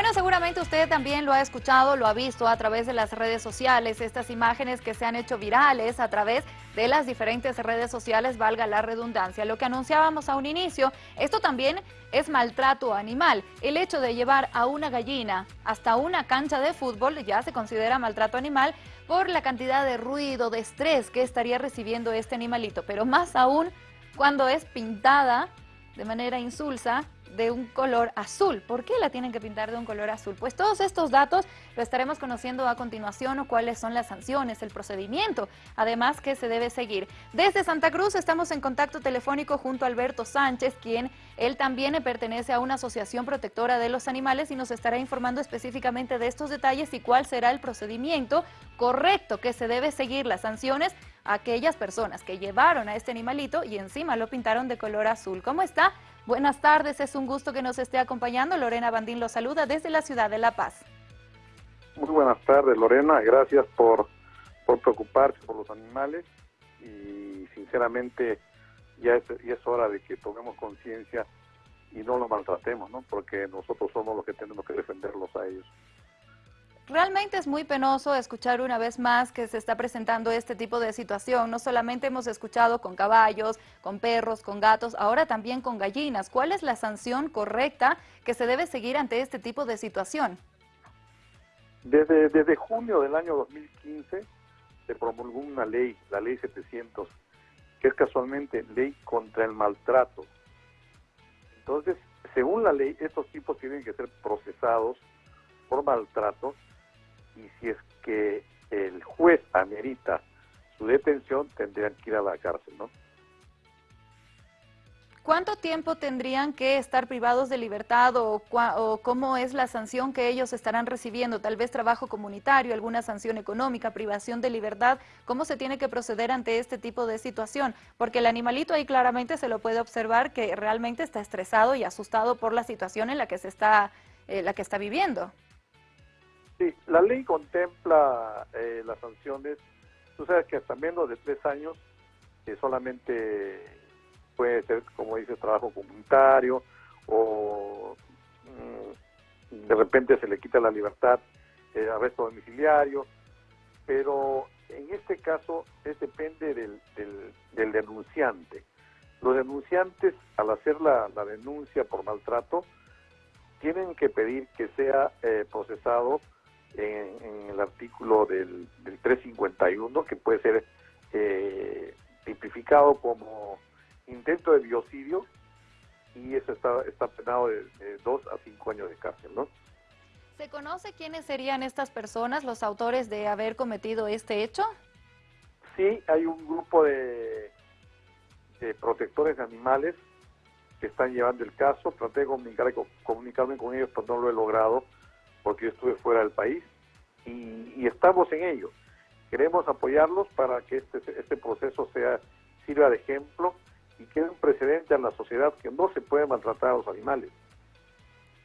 Bueno, seguramente usted también lo ha escuchado, lo ha visto a través de las redes sociales, estas imágenes que se han hecho virales a través de las diferentes redes sociales, valga la redundancia. Lo que anunciábamos a un inicio, esto también es maltrato animal. El hecho de llevar a una gallina hasta una cancha de fútbol ya se considera maltrato animal por la cantidad de ruido, de estrés que estaría recibiendo este animalito, pero más aún cuando es pintada de manera insulsa de un color azul. ¿Por qué la tienen que pintar de un color azul? Pues todos estos datos lo estaremos conociendo a continuación o cuáles son las sanciones, el procedimiento, además que se debe seguir. Desde Santa Cruz estamos en contacto telefónico junto a Alberto Sánchez, quien él también pertenece a una asociación protectora de los animales y nos estará informando específicamente de estos detalles y cuál será el procedimiento correcto que se debe seguir las sanciones aquellas personas que llevaron a este animalito y encima lo pintaron de color azul. ¿Cómo está? Buenas tardes, es un gusto que nos esté acompañando. Lorena Bandín lo saluda desde la ciudad de La Paz. Muy buenas tardes, Lorena. Gracias por, por preocuparse por los animales y sinceramente ya es, ya es hora de que tomemos conciencia y no los maltratemos, ¿no? Porque nosotros somos los que tenemos que defenderlos a ellos. Realmente es muy penoso escuchar una vez más que se está presentando este tipo de situación. No solamente hemos escuchado con caballos, con perros, con gatos, ahora también con gallinas. ¿Cuál es la sanción correcta que se debe seguir ante este tipo de situación? Desde, desde junio del año 2015 se promulgó una ley, la ley 700, que es casualmente ley contra el maltrato. Entonces, según la ley, estos tipos tienen que ser procesados por maltrato y si es que el juez amerita su detención, tendrían que ir a la cárcel, ¿no? ¿Cuánto tiempo tendrían que estar privados de libertad o, o, cómo es la sanción que ellos estarán recibiendo? Tal vez trabajo comunitario, alguna sanción económica, privación de libertad. ¿Cómo se tiene que proceder ante este tipo de situación? Porque el animalito ahí claramente se lo puede observar que realmente está estresado y asustado por la situación en la que se está, eh, la que está viviendo. Sí, la ley contempla eh, las sanciones. Tú sabes que hasta menos de tres años eh, solamente puede ser, como dice, trabajo comunitario o mm, de repente se le quita la libertad, eh, arresto domiciliario, pero en este caso es depende del, del, denunciante. Los denunciantes, al hacer la, la, denuncia por maltrato, tienen que pedir que sea eh, procesado en, el artículo del, 351, que puede ser eh, tipificado como intento de biocidio, y eso está, está penado de, dos a cinco años de cárcel, ¿no? ¿Se conoce quiénes serían estas personas, los autores de haber cometido este hecho? Sí, hay un grupo de, de protectores de animales que están llevando el caso. Traté de comunicarme con ellos, pero no lo he logrado porque yo estuve fuera del país y, estamos en ello. Queremos apoyarlos para que este, este proceso sea sirva de ejemplo y quede un precedente a la sociedad que no se puede maltratar a los animales.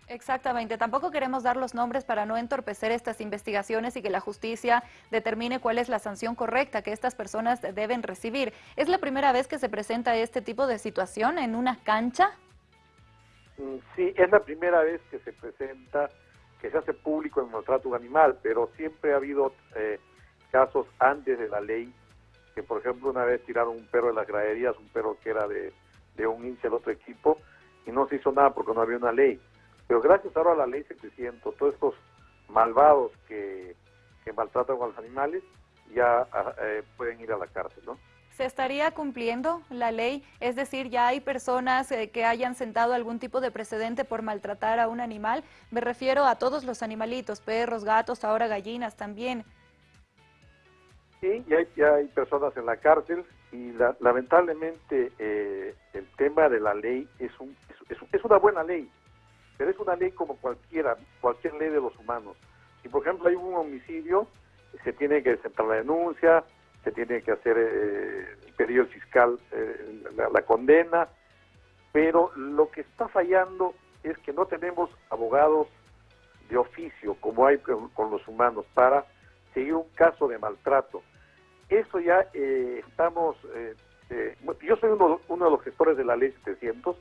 Exactamente, tampoco queremos dar los nombres para no entorpecer estas investigaciones y que la justicia determine cuál es la sanción correcta que estas personas deben recibir. ¿Es la primera vez que se presenta este tipo de situación en una cancha? Mm, sí, es la primera vez que se presenta que se hace público el maltrato animal, pero siempre ha habido eh, casos antes de la ley, que por ejemplo una vez tiraron un perro de las graderías, un perro que era de, un hincha del otro equipo, y no se hizo nada porque no había una ley. Pero gracias ahora a la ley 700, todos estos malvados que, que maltratan a los animales ya ah, eh, pueden ir a la cárcel, ¿no? ¿Se estaría cumpliendo la ley? Es decir, ya hay personas eh, que hayan sentado algún tipo de precedente por maltratar a un animal. Me refiero a todos los animalitos, perros, gatos, ahora gallinas también. Sí, ya hay, personas en la cárcel y lamentablemente eh, el tema de la ley es, un, es, es, una buena ley, pero es una ley como cualquiera, cualquier ley de los humanos. Si por ejemplo hay un homicidio, se tiene que sentar la denuncia, se tiene que hacer eh, el pedido fiscal, eh, la, condena, pero lo que está fallando es que no tenemos abogados de oficio como hay con, los humanos para seguir un caso de maltrato. Eso ya eh, estamos, yo soy uno, uno, de los gestores de la ley 700,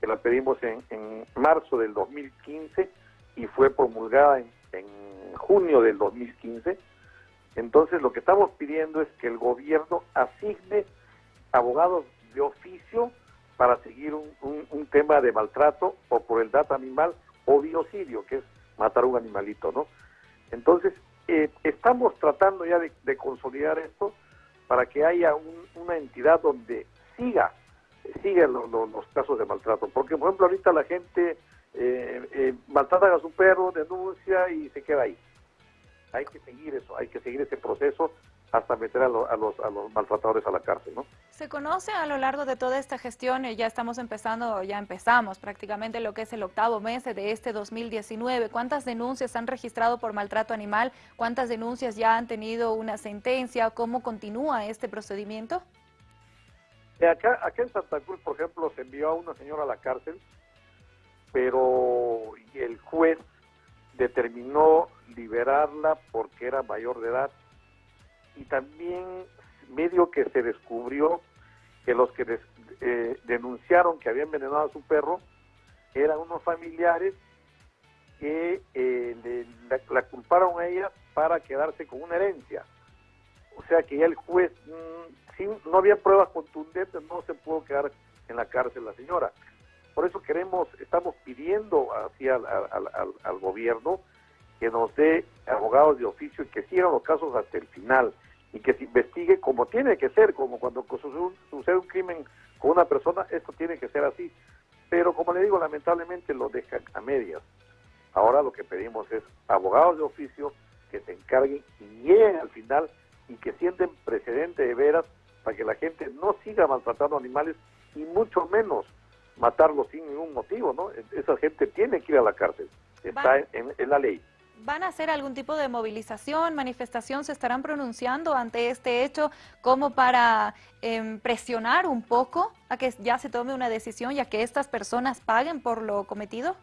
que la pedimos en, en marzo del 2015, y fue promulgada en, en junio del 2015. Entonces lo que estamos pidiendo es que el gobierno asigne abogados de oficio para seguir un, un, tema de maltrato o por el dato animal o biocidio, que es matar un animalito, ¿no? Entonces, eh, estamos tratando ya de, consolidar esto para que haya una entidad donde siga, siga los casos de maltrato. Porque, por ejemplo, ahorita la gente eh, eh, maltrata a su perro, denuncia y se queda ahí. Hay que seguir eso, hay que seguir ese proceso hasta meter a, los, a, los, maltratadores a la cárcel, ¿no? Se conoce a lo largo de toda esta gestión, ya estamos empezando, ya empezamos prácticamente lo que es el octavo mes de este 2019. ¿Cuántas denuncias han registrado por maltrato animal? ¿Cuántas denuncias ya han tenido una sentencia? ¿Cómo continúa este procedimiento? Eh, acá, acá en Santa Cruz, por ejemplo, se envió a una señora a la cárcel, pero el juez determinó liberarla porque era mayor de edad y también medio que se descubrió que los que eh, denunciaron que habían envenenado a su perro eran unos familiares que eh, la, culparon a ella para quedarse con una herencia. O sea que ya el juez, mm, no había pruebas contundentes, no se pudo quedar en la cárcel la señora. Por eso queremos, estamos pidiendo hacia al, gobierno que nos dé abogados de oficio y que sigan los casos hasta el final y que se investigue como tiene que ser, como cuando sucede un, crimen con una persona, esto tiene que ser así. Pero como le digo, lamentablemente lo dejan a medias. Ahora lo que pedimos es abogados de oficio que se encarguen y lleguen al final y que sienten precedente de veras para que la gente no siga maltratando animales y mucho menos matarlos sin ningún motivo, ¿no? Esa gente tiene que ir a la cárcel, está en la ley. ¿Van a hacer algún tipo de movilización, manifestación? ¿Se estarán pronunciando ante este hecho como para em, presionar un poco a que ya se tome una decisión y a que estas personas paguen por lo cometido?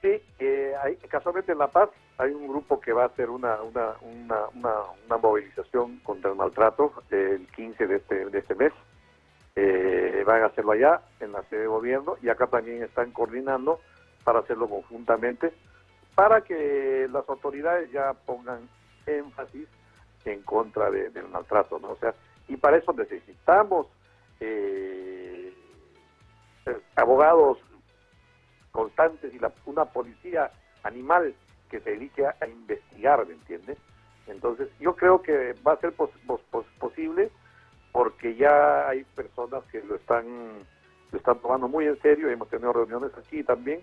Sí, eh, hay, casualmente en La Paz hay un grupo que va a hacer una, una, una, una, movilización contra el maltrato el 15 de este, de este mes. Eh, van a hacerlo allá, en la sede de gobierno, y acá también están coordinando para hacerlo conjuntamente para que las autoridades ya pongan énfasis en contra del maltrato, ¿no? O sea, y para eso necesitamos eh, abogados constantes y una policía animal que se dedique a, investigar, ¿me entiendes? Entonces, yo creo que va a ser posible porque ya hay personas que lo están, lo están tomando muy en serio, hemos tenido reuniones aquí también,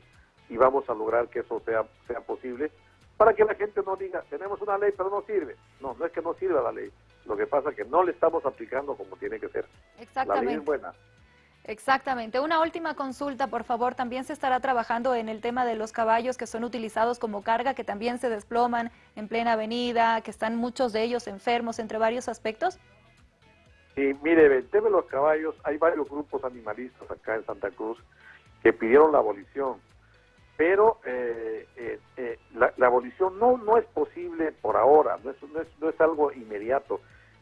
y vamos a lograr que eso sea, sea posible para que la gente no diga, tenemos una ley pero no sirve. No, no es que no sirva la ley. Lo que pasa es que no le estamos aplicando como tiene que ser. Exactamente. La ley es buena. Exactamente. Una última consulta, por favor. También se estará trabajando en el tema de los caballos que son utilizados como carga, que también se desploman en plena avenida, que están muchos de ellos enfermos, entre varios aspectos. Sí, mire, el tema de los caballos, hay varios grupos animalistas acá en Santa Cruz que pidieron la abolición pero eh, eh, eh, la, abolición no no es posible por ahora, no es, no es, no es algo inmediato.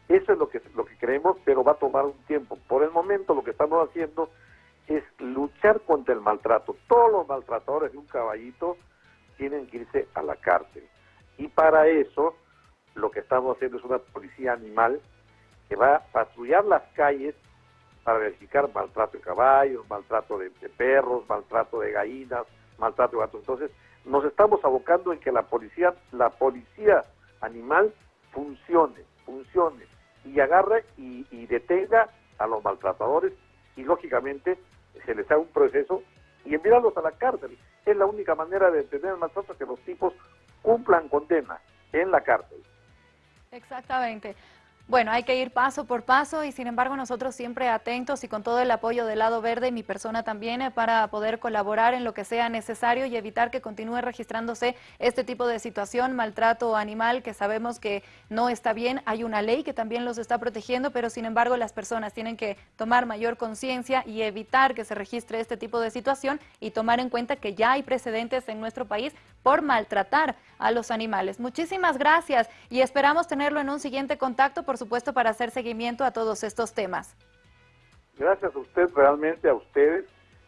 Eso es lo que, lo que creemos, pero va a tomar un tiempo. Por el momento lo que estamos haciendo es luchar contra el maltrato. Todos los maltratadores de un caballito tienen que irse a la cárcel. Y para eso lo que estamos haciendo es una policía animal que va a patrullar las calles para verificar maltrato de caballos, maltrato de perros, maltrato de gallinas, maltrato de gatos. Entonces, nos estamos abocando en que la policía, la policía animal funcione, funcione y agarre y, detenga a los maltratadores y lógicamente se les haga un proceso y enviarlos a la cárcel. Es la única manera de detener el maltrato que los tipos cumplan condena en la cárcel. Exactamente. Bueno, hay que ir paso por paso y sin embargo nosotros siempre atentos y con todo el apoyo del lado verde, mi persona también, eh, para poder colaborar en lo que sea necesario y evitar que continúe registrándose este tipo de situación, maltrato animal, que sabemos que no está bien. Hay una ley que también los está protegiendo, pero sin embargo las personas tienen que tomar mayor conciencia y evitar que se registre este tipo de situación y tomar en cuenta que ya hay precedentes en nuestro país por maltratar a los animales. Muchísimas gracias y esperamos tenerlo en un siguiente contacto por supuesto, para hacer seguimiento a todos estos temas. Gracias a usted, realmente a ustedes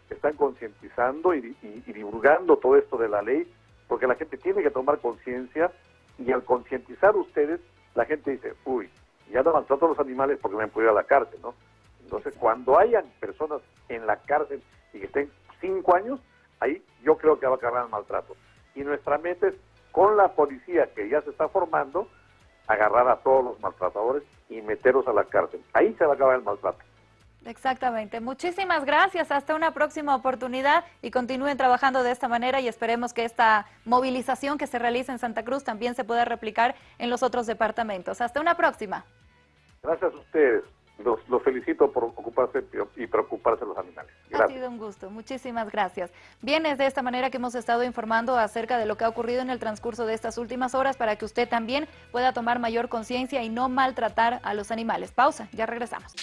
que están concientizando y, divulgando todo esto de la ley porque la gente tiene que tomar conciencia y al concientizar ustedes, la gente dice, uy, ya no maltrato a los animales porque me han podido ir a la cárcel, ¿no? Entonces, cuando hayan personas en la cárcel y que estén cinco años, ahí yo creo que va a acabar el maltrato. Y nuestra meta es, con la policía que ya se está formando, agarrar a todos los maltratadores y meterlos a la cárcel. Ahí se va a acabar el maltrato. Exactamente. Muchísimas gracias. Hasta una próxima oportunidad y continúen trabajando de esta manera y esperemos que esta movilización que se realiza en Santa Cruz también se pueda replicar en los otros departamentos. Hasta una próxima. Gracias a ustedes. Los, felicito por ocuparse y preocuparse de los animales. Muchísimas gracias. Bien, es de esta manera que hemos estado informando acerca de lo que ha ocurrido en el transcurso de estas últimas horas para que usted también pueda tomar mayor conciencia y no maltratar a los animales. Pausa, ya regresamos.